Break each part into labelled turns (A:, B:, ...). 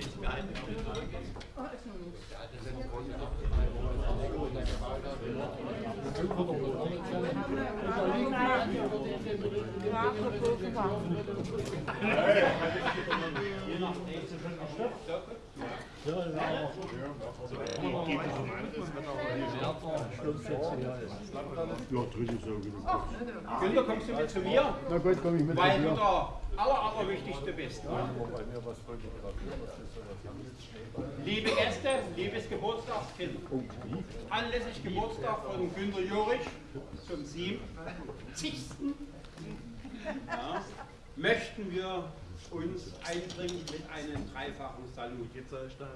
A: Je nachdem,
B: ja, dritte ist ja genug.
C: Günther, kommst du mit zu mir?
B: Na gut, komm ich mit
C: Weil du der aller, allerwichtigste bist. Ne? Liebe Gäste, liebes Geburtstagskind. Anlässlich Geburtstag von Günter Jurich zum 70. Ja, möchten wir uns einbringen mit einem dreifachen Salut.
D: Jetzt soll ich dann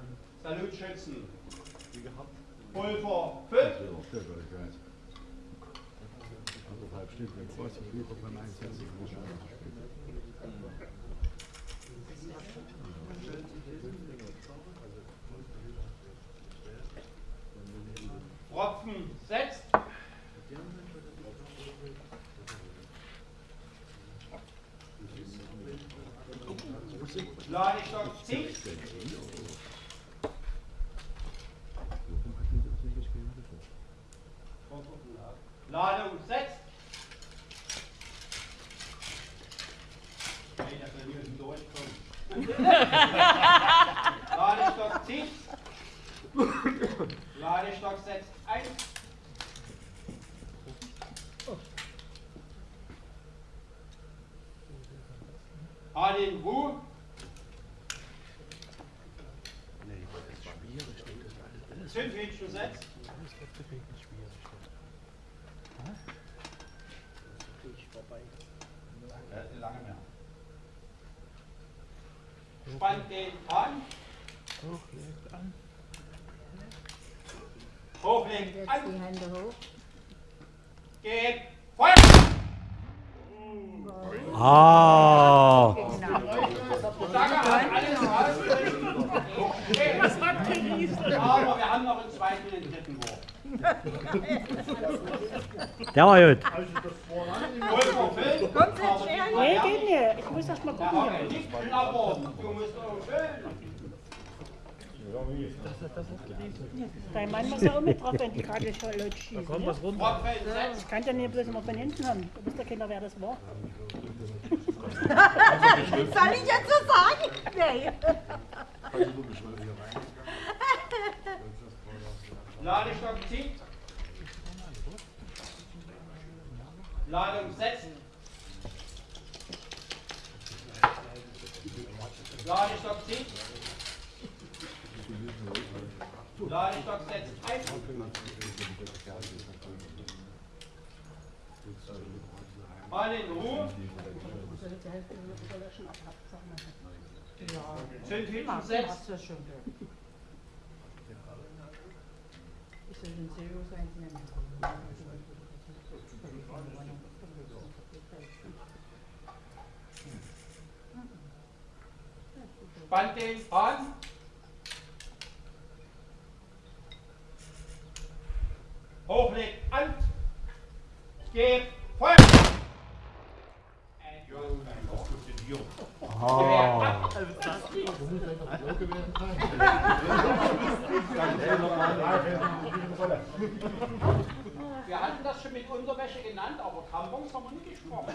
C: Salut schützen.
D: wie gehabt.
C: Pulver 5,
B: ich weiß. Anderthalb Stück, wenn es was lieber beim Einsetzen.
C: Tropfen setzt. Ladestock zieht. Ladung setzt. Nee, das soll nicht durchkommen. Ladestock zieht. Ladestock setzt ein. Harlin Ruhe. Zündhähnchen setzt. Äh, lange mehr. Spannt den an. Hochlegt
E: an.
C: Hochlegt an.
E: die Hände hoch.
C: Geht Feuer!
A: Ah. Der war gut.
E: Kommt jetzt schnell.
F: Nee, geht nicht. Ich muss erst mal gucken hier. Dein Mann muss ja auch mit drauf, wenn die Karte schon laut schießen.
D: Komm,
F: Ja?
D: was runter.
F: Ich kann ja nicht bloß immer von hinten haben. Du wisst ja keiner, wer das war.
E: Soll ich jetzt so sagen? Nee.
C: Ladestock zieht. Ladung setzt. Ladestock zieht. Ladestock setzt ein. Alle in Ruhe. Zündhüten setzt.
E: Hast du schon gehört. Ist das ein Serious Einzelnen?
C: Spannt den an. Hochlegt an. Gebt Feuer. Wir hatten das schon mit Unterwäsche genannt, aber Tampons haben wir nicht gesprochen.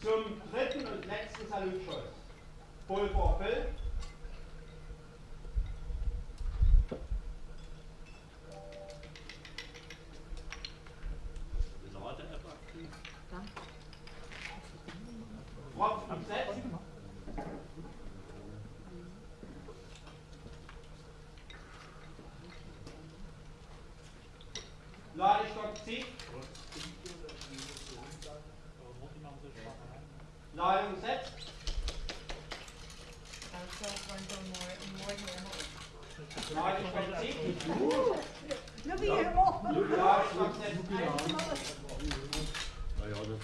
C: Zum dritten und letzten Salutschuss. Pulver Bill. Da er det klokk ti. Da er det
E: omsett. Da er
C: det klokk ti.
B: Nå blir det.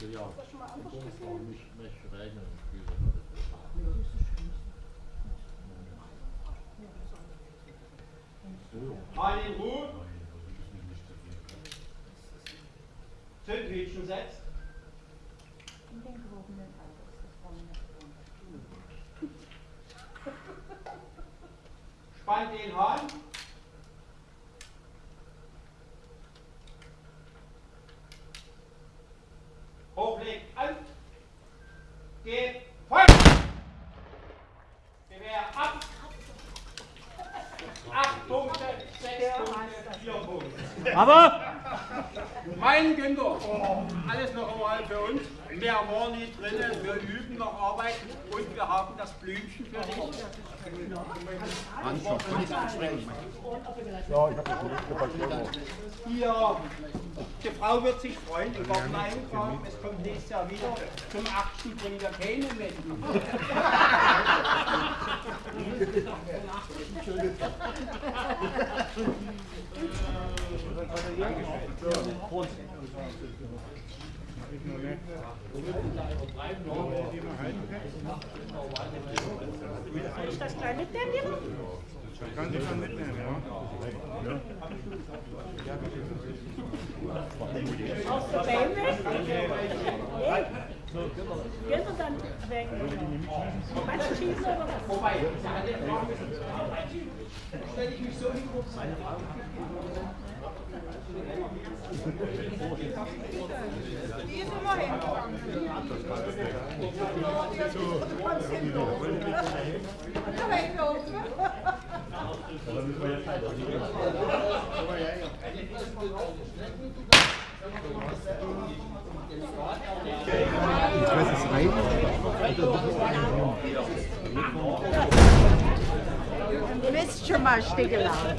B: Ist ja. Nicht, nicht regnen.
C: Mal in Ruhe. Zündhütchen setzt. Spannt den Hahn. 8 Punkte, 6 Punkte, 4 Punkte.
A: Aber?
C: Mein Günther, alles noch einmal für uns. Mehr war nie drin, wir üben noch Arbeit und wir haben das Blümchen für dich.
B: Mann, ich hab Ja, ich hab das nicht
C: Hier die Frau wird sich freuen, die war eingefragt, es kommt nächstes Jahr wieder. Zum 8. bringen wir keine
F: ich das kleine mitnehmen?
B: Kann ich dann mitnehmen, ja?
F: Aus der BMW? Nee. Gehen wir dann weg. Meinst du schießen oder was?
C: Wobei, sie hat den Fragen stelle ich mich so hin,
E: Die ist immer hingegangen. Du kannst hinlaufen.
B: Ich weiß es rein.
E: Du bist schon mal stiegeladen.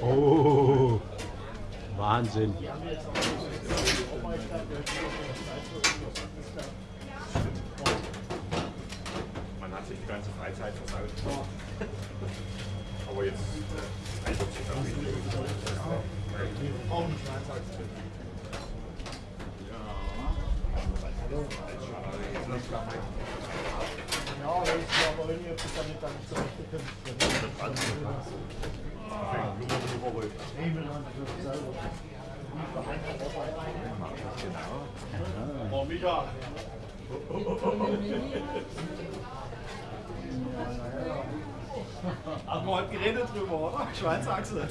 A: Oh, Wahnsinn.
B: Man hat sich die ganze Freizeit versaut. Aber jetzt nicht.
D: Ja, auch nicht, ob das dann nicht dann so richtig
B: Oh, Micha!
D: Haben wir heute geredet drüber, oder? Schweinsachse.